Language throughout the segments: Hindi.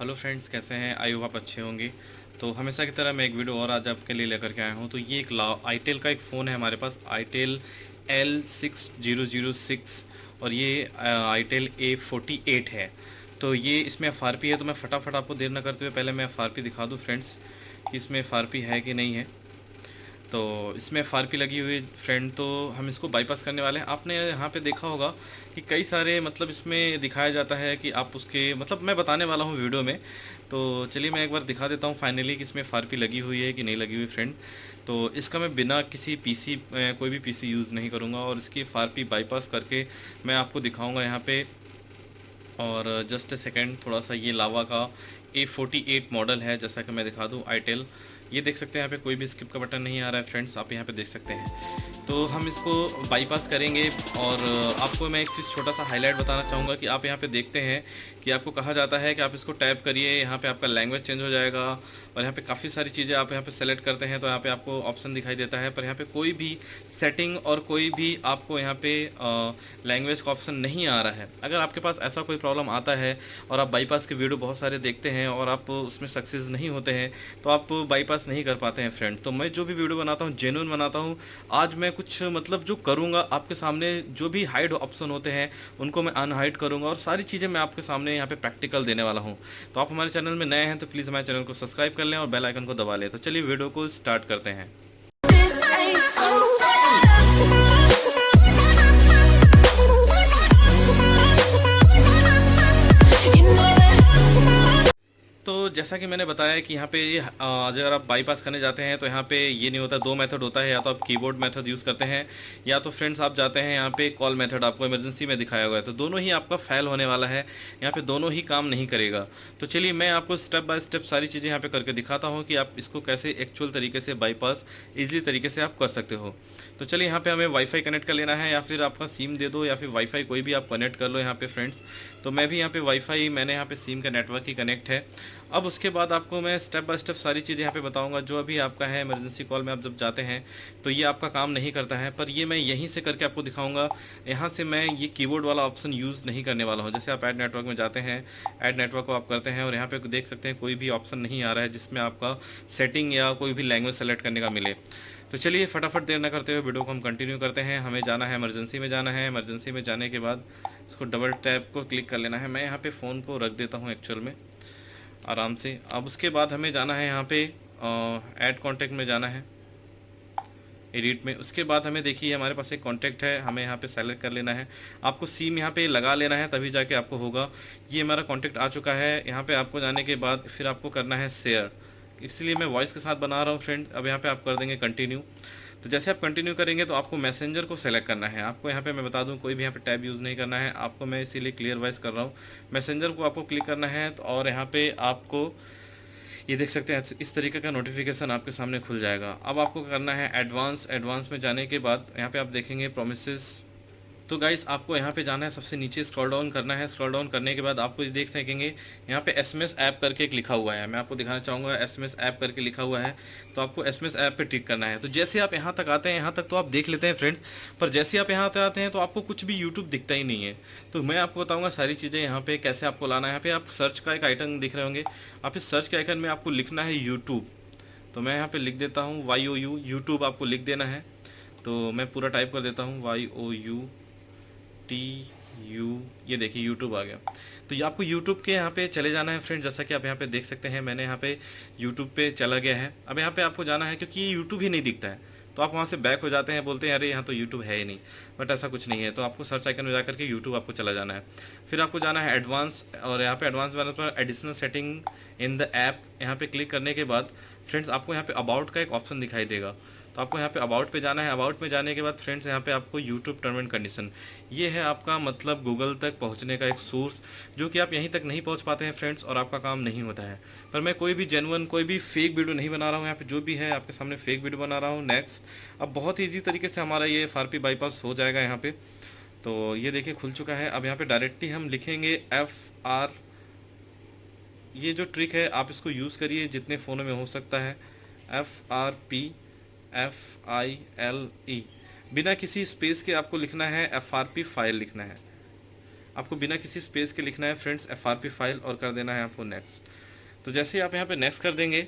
हेलो फ्रेंड्स, कैसे हैं? आई होप आप अच्छे होंगे। तो हमेशा की तरह मैं एक वीडियो और आज आपके लिए लेकर के आया हूँ। तो ये एक ला, आईटेल का एक फ़ोन है हमारे पास, itel L six zero zero six और ये आईटेल ए फोर्टी एट है। तो ये इसमें FRP है तो मैं फटाफट आपको देर ना करते हुए पहले मैं FRP दिखा दूँ फ्रेंड्स कि इसमें FRP है कि नहीं है। तो इसमें एफ़ लगी हुई फ्रेंड तो हम इसको बाईपास करने वाले हैं। आपने यहाँ पे देखा होगा कि कई सारे मतलब इसमें दिखाया जाता है कि आप उसके मतलब मैं बताने वाला हूँ वीडियो में। तो चलिए मैं एक बार दिखा देता हूँ फाइनली कि इसमें एफ़ लगी हुई है कि नहीं लगी हुई फ्रेंड तो इसका मैं बिना किसी पीसी कोई भी पीसी यूज़ नहीं करूँगा और इसकी एफ़ बाईपास करके मैं आपको दिखाऊँगा यहाँ पर और जस्ट ए सेकेंड थोड़ा सा ये लावा का ए फोर्टी एट मॉडल है, जैसा कि मैं दिखा दूँ आईटेल ये देख सकते हैं यहाँ पे कोई भी स्किप का बटन नहीं आ रहा है फ्रेंड्स आप यहाँ पे देख सकते हैं। तो हम इसको बाईपास करेंगे और आपको मैं एक चीज़ छोटा सा हाईलाइट बताना चाहूँगा कि आप यहाँ पे देखते हैं कि आपको कहा जाता है कि आप इसको टैप करिए, यहाँ पे आपका लैंग्वेज चेंज हो जाएगा और यहाँ पे काफ़ी सारी चीज़ें आप यहाँ पे सेलेक्ट करते हैं तो यहाँ पे आपको ऑप्शन दिखाई देता है। पर यहाँ पे कोई भी सेटिंग और कोई भी आपको यहाँ पे लैंग्वेज का ऑप्शन नहीं आ रहा है। अगर आपके पास ऐसा कोई प्रॉब्लम आता है और आप बाईपास के वीडियो बहुत सारे देखते हैं और आप उसमें सक्सेस नहीं होते हैं तो आप बाईपास नहीं कर पाते हैं फ्रेंड तो मैं जो भी वीडियो बनाता हूँ जेनुअन बनाता हूँ। आज मैं कुछ मतलब जो करूँगा, आपके सामने जो भी हाइड ऑप्शन होते हैं, उनको मैं अनहाइड करूँगा और सारी चीज़ें मैं आपके सामने यहाँ पे प्रैक्टिकल देने वाला हूँ। तो आप हमारे चैनल में नए हैं तो प्लीज़ हमारे चैनल को सब्सक्राइब कर लें और बेल आइकन को दबा लें। तो चलिए वीडियो को स्टार्ट करते हैं। तो जैसा कि मैंने बताया कि यहाँ पे अगर आप बाईपास करने जाते हैं तो यहाँ पे ये नहीं होता, दो मेथड होता है, या तो आप कीबोर्ड मेथड यूज़ करते हैं, या तो फ्रेंड्स आप जाते हैं, यहाँ पे कॉल मेथड आपको इमरजेंसी में दिखाया हुआ है। तो दोनों ही आपका फेल होने वाला है, यहाँ पे दोनों ही काम नहीं करेगा। तो चलिए, मैं आपको स्टेप बाय स्टेप सारी चीज़ें यहाँ पर करके दिखाता हूँ कि आप इसको कैसे एक्चुअल तरीके से बाईपास ईजिली तरीके से आप कर सकते हो। तो चलिए, यहाँ पर हमें वाईफाई कनेक्ट कर लेना है, या फिर आपका सिम दे दो, या फिर वाईफाई कोई भी आप कनेक्ट कर लो यहाँ पर फ्रेंड्स तो मैं भी यहाँ पर वाईफाई मैंने यहाँ पर सिम का नेटवर्क ही कनेक्ट है। अब उसके बाद आपको मैं स्टेप बाय स्टेप सारी चीज़ें यहाँ पे बताऊँगा, जो अभी आपका है इमरजेंसी कॉल में आप जब जाते हैं तो ये आपका काम नहीं करता है, पर ये मैं यहीं से करके आपको दिखाऊँगा, यहाँ से मैं ये कीबोर्ड वाला ऑप्शन यूज़ नहीं करने वाला हूँ। जैसे आप एड नेटवर्क में जाते हैं एड नेटवर्क को आप करते हैं और यहाँ पर देख सकते हैं कोई भी ऑप्शन नहीं आ रहा है जिसमें आपका सेटिंग या कोई भी लैंग्वेज सेलेक्ट करने का मिले। तो चलिए फटाफट देर न करते हुए वीडियो को हम कंटिन्यू करते हैं। हमें जाना है इमरजेंसी में जाना है। इमरजेंसी में जाने के बाद इसको डबल टैप को क्लिक कर लेना है। मैं यहाँ पे फ़ोन को रख देता हूँ एक्चुअल में। आराम से। अब उसके बाद हमें जाना है यहाँ पे ऐड कॉन्टेक्ट में जाना है। एडिट में। उसके बाद हमें देखिए, हमारे पास एक कॉन्टैक्ट है, हमें यहाँ पे सेलेक्ट कर लेना है। आपको सीम यहाँ पे लगा लेना है, तभी जाके आपको होगा। ये हमारा कॉन्टैक्ट आ चुका है। यहाँ पे आपको जाने के बाद फिर आपको करना है शेयर इसलिए मैं वॉइस के साथ बना रहा हूँ फ्रेंड अब यहाँ पे आप कर देंगे कंटिन्यू तो जैसे आप कंटिन्यू करेंगे तो आपको मैसेंजर को सेलेक्ट करना है। आपको यहाँ पे मैं बता दूँ, कोई भी यहाँ पे टैब यूज़ नहीं करना है। आपको मैं इसीलिए क्लियर वाइज कर रहा हूँ। मैसेंजर को आपको क्लिक करना है तो और यहाँ पे आपको, ये देख सकते हैं, इस तरीके का नोटिफिकेशन आपके सामने खुल जाएगा। अब आपको करना है एडवांस एडवांस में जाने के बाद यहाँ पे आप देखेंगे प्रोमिस तो गाइस आपको यहाँ पे जाना है, सबसे नीचे स्क्रॉल डाउन करना है। स्क्रॉल डाउन करने के बाद आपको ये देख सकेंगे, यहाँ पे एस एसएमएस ऐप करके एक लिखा हुआ है। मैं आपको दिखाना चाहूँगा एस एसएमएस ऐप करके लिखा हुआ है। तो आपको एस एसएमएस ऐप पे टिक करना है। तो जैसे आप यहाँ तक आते हैं, यहाँ तक तो आप देख लेते हैं फ्रेंड्स पर जैसे आप यहाँ तक आते हैं तो आपको कुछ भी यूट्यूब दिखता ही नहीं है। तो मैं आपको बताऊँगा सारी चीज़ें यहाँ पर कैसे आपको लाना है। यहाँ पे आप सर्च का एक आइटन दिख रहे होंगे। आप इस सर्च के आइकन में आपको लिखना है यूट्यूब तो मैं यहाँ पर लिख देता हूँ वाई ओ यू यूट्यूब आपको लिख देना है। तो मैं पूरा टाइप कर देता हूँ Y O U T U ये देखिए यूट्यूब आ गया। तो ये आपको यूट्यूब के यहाँ पे चले जाना है फ्रेंड जैसा कि आप यहाँ पे देख सकते हैं, मैंने यहाँ पे यूट्यूब पे चला गया है। अब यहाँ पे आपको जाना है क्योंकि यूट्यूब ही नहीं दिखता है। तो आप वहाँ से बैक हो जाते हैं, बोलते हैं, अरे, यहाँ तो यूट्यूब है ही नहीं। बट ऐसा कुछ नहीं है। तो आपको सर्च आइकन में जाकर के यूट्यूब आपको चला जाना है। फिर आपको जाना है एडवांस और यहाँ पे एडवांस वाले पर additional setting in the app यहाँ पे क्लिक करने के बाद फ्रेंड्स आपको यहाँ पे अबाउट का एक ऑप्शन दिखाई देगा। तो आपको यहाँ पे अबाउट पे जाना है। अबाउट में जाने के बाद फ्रेंड्स यहाँ पे आपको यूट्यूब टर्म एंड कंडीशन ये है आपका मतलब गूगल तक पहुँचने का एक सोर्स जो कि आप यहीं तक नहीं पहुँच पाते हैं फ्रेंड्स और आपका काम नहीं होता है। पर मैं कोई भी जेनवन कोई भी फेक वीडियो नहीं बना रहा हूँ। यहाँ पे जो भी है, आपके सामने फेक वीडियो बना रहा हूँ। नेक्स्ट अब बहुत ईजी तरीके से हमारा ये एफ़ बाईपास हो जाएगा यहाँ पे। तो ये देखिए, खुल चुका है। अब यहाँ पे डायरेक्टली हम लिखेंगे एफ़ आर ये जो ट्रिक है, आप इसको यूज़ करिए, जितने फ़ोनों में हो सकता है। F R P F I L E बिना किसी स्पेस के आपको लिखना है एफ़ आर पी फ़ाइल लिखना है। आपको बिना किसी स्पेस के लिखना है friends F R P file और कर देना है आपको नेक्स्ट तो जैसे ही आप यहाँ पे नेक्स्ट कर देंगे,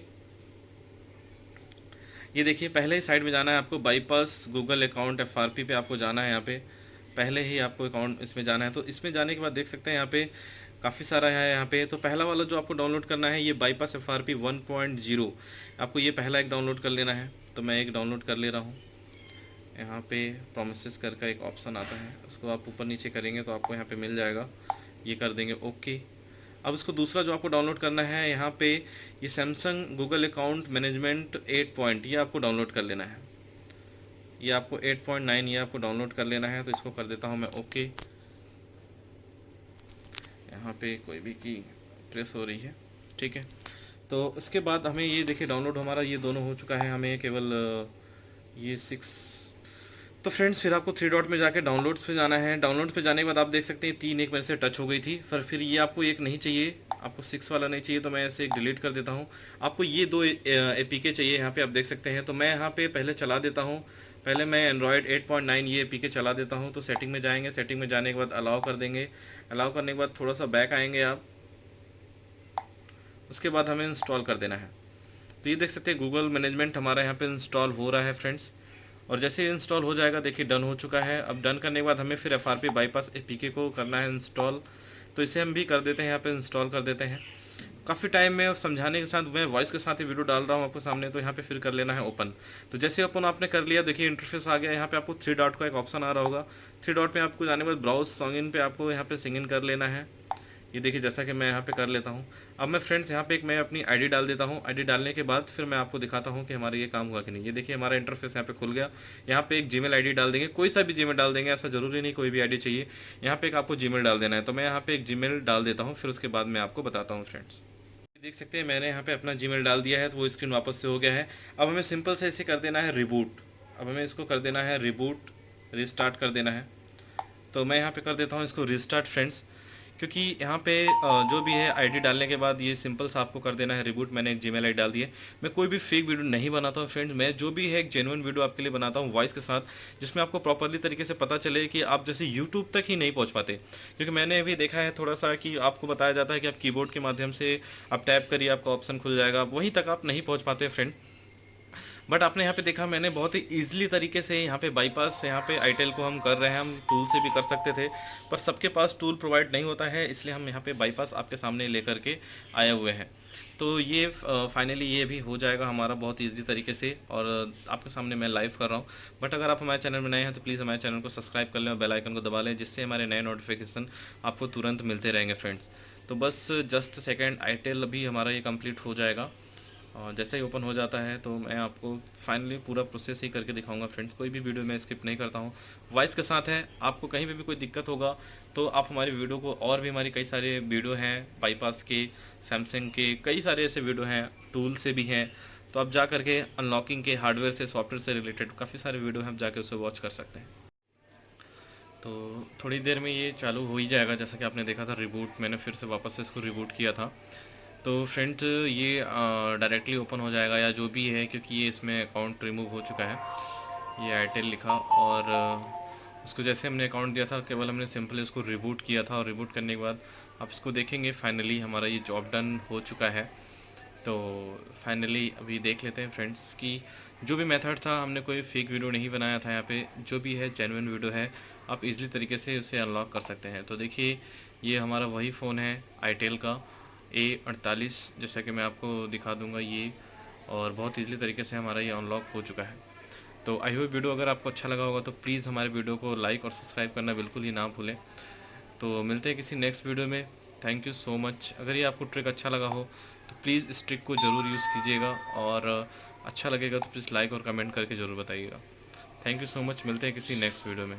ये देखिए, पहले ही साइड में जाना है आपको bypass Google account F R P पे आपको जाना है यहाँ पे। पहले ही आपको अकाउंट इसमें जाना है। तो इसमें जाने के बाद देख सकते हैं यहाँ पे काफ़ी सारा है यहाँ पे। तो पहला वाला जो आपको डाउनलोड करना है, ये bypass F R P one point zero आपको ये पहला एक डाउनलोड कर लेना है। तो मैं एक डाउनलोड कर ले रहा हूँ। यहाँ पे प्रोमिस कर का एक ऑप्शन आता है। उसको आप ऊपर नीचे करेंगे तो आपको यहाँ पे मिल जाएगा। ये कर देंगे ओके अब इसको दूसरा जो आपको डाउनलोड करना है, यहाँ पे ये Samsung Google account management eight point ये आपको डाउनलोड कर लेना है। ये आपको एट पॉइंट नाइन ये आपको डाउनलोड कर लेना है तो इसको कर देता हूँ मैं ओके यहाँ पे कोई भी की प्रेस हो रही है, ठीक है। तो उसके बाद हमें ये देखिए डाउनलोड हमारा ये दोनों हो चुका है, हमें केवल ये सिक्स तो फ्रेंड्स फिर आपको थ्री डॉट में जाके डाउनलोड्स पे जाना है। डाउनलोड्स पे जाने के बाद आप देख सकते हैं, तीन एक मेरे से टच हो गई थी। पर फिर ये आपको एक नहीं चाहिए। आपको सिक्स वाला नहीं चाहिए तो मैं ऐसे एक डिलीट कर देता हूँ। आपको ये दो ए पी के चाहिए यहाँ पे, आप देख सकते हैं। तो मैं यहाँ पे पहले चला देता हूँ। पहले मैं एंड्रॉयड 8.9 ये पी के चला देता हूँ। तो सेटिंग में जाएँगे। सेटिंग में जाने के बाद अलाउ कर देंगे। अलाउ करने के बाद थोड़ा सा बैक आएँगे आप। उसके बाद हमें इंस्टॉल कर देना है। तो ये देख सकते हैं गूगल मैनेजमेंट हमारा यहाँ पे इंस्टॉल हो रहा है फ्रेंड्स और जैसे इंस्टॉल हो जाएगा, देखिए डन हो चुका है। अब डन करने के बाद हमें फिर F R P bypass A को करना है इंस्टॉल तो इसे हम भी कर देते हैं, यहाँ पे इंस्टॉल कर देते हैं। काफ़ी टाइम में समझाने के साथ, मैं वॉइस के साथ ही वीडियो डाल रहा हूँ आपको सामने तो यहाँ पे फिर कर लेना है ओपन तो जैसे ओपन आपने कर लिया, देखिए इंटरफेस आ गया। यहाँ पे आपको थ्री डॉट का एक ऑप्शन आ रहा होगा। थ्री डॉट पे आपको जाने के बाद ब्राउज सॉन्ग इन पे आपको यहाँ पे सिंग इन कर लेना है। ये देखिए, जैसा कि मैं यहाँ पे कर लेता हूँ। अब मैं फ्रेंड्स यहाँ पे एक मैं अपनी आईडी डाल देता हूँ। आईडी डालने के बाद फिर मैं आपको दिखाता हूँ कि हमारा ये काम हुआ कि नहीं। ये देखिए, हमारा इंटरफेस यहाँ पे खुल गया। यहाँ पे एक जीमेल आईडी डाल देंगे। कोई सा भी जीमेल डाल देंगे, ऐसा ज़रूरी नहीं कोई भी आईडी चाहिए। यहाँ पे एक आपको जीमेल डाल देना है। तो मैं यहाँ पे एक जीमेल डाल देता हूँ। फिर उसके बाद मैं आपको बताता हूँ फ्रेंड्स देख सकते हैं, मैंने यहाँ पे अपना जीमेल डाल दिया है तो वो स्क्रीन वापस से हो गया है। अब हमें सिंपल से इसे कर देना है रिबूट अब हमें इसको कर देना है रिबूट रिस्टार्ट कर देना है। तो मैं यहाँ पे कर देता हूँ इसको रिस्टार्ट फ्रेंड्स क्योंकि यहाँ पे जो भी है आईडी डालने के बाद ये सिंपल सा आपको कर देना है रिबूट मैंने एक जीमेल आई डाल दी है। मैं कोई भी फेक वीडियो नहीं बनाता हूँ फ्रेंड्स मैं जो भी है एक जेनुअन वीडियो आपके लिए बनाता हूँ वॉइस के साथ, जिसमें आपको प्रॉपरली तरीके से पता चले कि आप जैसे यूट्यूब तक ही नहीं पहुँच पाते। क्योंकि मैंने अभी देखा है थोड़ा सा कि आपको बताया जाता है कि आप कीबोर्ड के माध्यम से आप टैप करिए, आपका ऑप्शन खुल जाएगा। वहीं तक आप नहीं पहुँच पाते फ्रेंड बट आपने यहाँ पे देखा, मैंने बहुत ही ईजिली तरीके से यहाँ पे बाईपास यहाँ पे आईटेल को हम कर रहे हैं। हम टूल से भी कर सकते थे, पर सबके पास टूल प्रोवाइड नहीं होता है, इसलिए हम यहाँ पे बाईपास आपके सामने लेकर के आए हुए हैं। तो ये फाइनली ये भी हो जाएगा हमारा बहुत ईजी तरीके से, और आपके सामने मैं लाइव कर रहा हूँ। बट अगर आप हमारे चैनल में नए हैं तो प्लीज़ हमारे चैनल को सब्सक्राइब कर लें और बेल आइकन को दबा लें, जिससे हमारे नए नोटिफिकेशन आपको तुरंत मिलते रहेंगे फ्रेंड्स तो बस जस्ट सेकेंड आई अभी हमारा ये कंप्लीट हो जाएगा। और जैसे ही ओपन हो जाता है तो मैं आपको फाइनली पूरा प्रोसेस ही करके दिखाऊँगा फ्रेंड्स कोई भी वीडियो मैं स्किप नहीं करता हूँ। वॉइस के साथ है, आपको कहीं पर भी कोई दिक्कत होगा तो आप हमारी वीडियो को और भी हमारी कई सारे वीडियो हैं बाईपास के सैमसंग के, कई सारे ऐसे वीडियो हैं टूल से भी हैं। तो आप जा करके अनलॉकिंग के हार्डवेयर से सॉफ्टवेयर से रिलेटेड काफ़ी सारे वीडियो हैं, आप जाके उसे वॉच कर सकते हैं। तो थोड़ी देर में ये चालू हो ही जाएगा, जैसा कि आपने देखा था रिबूट मैंने फिर से वापस से इसको रिबूट किया था। तो फ्रेंड ये डायरेक्टली ओपन हो जाएगा या जो भी है, क्योंकि ये इसमें अकाउंट रिमूव हो चुका है। ये एयरटेल लिखा और उसको जैसे हमने अकाउंट दिया था, केवल हमने सिंपली इसको रिबूट किया था और रिबूट करने के बाद आप इसको देखेंगे फाइनली हमारा ये जॉब डन हो चुका है। तो फाइनली अभी देख लेते हैं फ्रेंड्स कि जो भी मेथड था, हमने कोई फेक वीडियो नहीं बनाया था यहाँ पे। जो भी है जेनुइन वीडियो है, आप इजली तरीके से उसे अनलॉक कर सकते हैं। तो देखिए, ये हमारा वही फ़ोन है आईटेल का। ए अड़तालीस, जैसा कि मैं आपको दिखा दूँगा ये, और बहुत ईजिली तरीके से हमारा ये अनलॉक हो चुका है। तो आई होप वीडियो अगर आपको अच्छा लगा होगा तो प्लीज़ हमारे वीडियो को लाइक और सब्सक्राइब करना बिल्कुल ही ना भूलें। तो मिलते हैं किसी नेक्स्ट वीडियो में। थैंक यू सो मच अगर ये आपको ट्रिक अच्छा लगा हो तो प्लीज़ इस ट्रिक को ज़रूर यूज़ कीजिएगा, और अच्छा लगेगा तो प्लीज़ लाइक और कमेंट करके ज़रूर बताइएगा। थैंक यू सो मच मिलते हैं किसी नेक्स्ट वीडियो में।